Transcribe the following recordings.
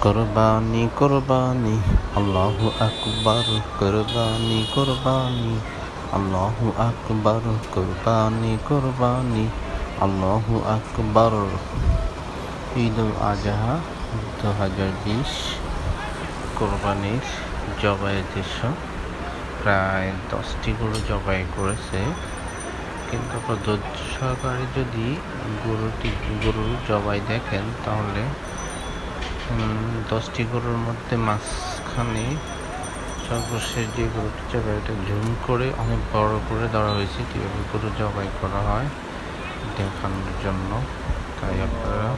কোরবানি কোরবানি, আল্লাহু আকবার, কোরবানি কোরবানি, আল্লাহু আকবার, কোরবানি কোরবানি, আল্লাহু আকবার। ঈদ উল আজহা দু হাজার বিশ, কোরবানির জবাইয়ের দৃশ্য প্রায় দশটি গরু জবাই করেছে। কিন্তু সহকারে যদি গরুটি, গরুর জবাই দেখেন, তাহলে দশটি গরুর মধ্যে মাঝখানে সর্বশেষ যে গরুটি জবাই এটা ঝুম করে অনেক বড় করে ধরা হয়েছে। কীভাবে গরু জবাই করা হয় দেখানোর জন্য। তাই আপনারা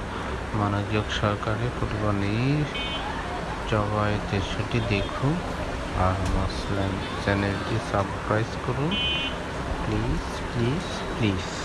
মনোযোগ সহকারে কুরবানির জবাই দৃশ্যটি দেখুন আর মুসলিম চ্যানেলটি সাবস্ক্রাইব করুন। Please please please.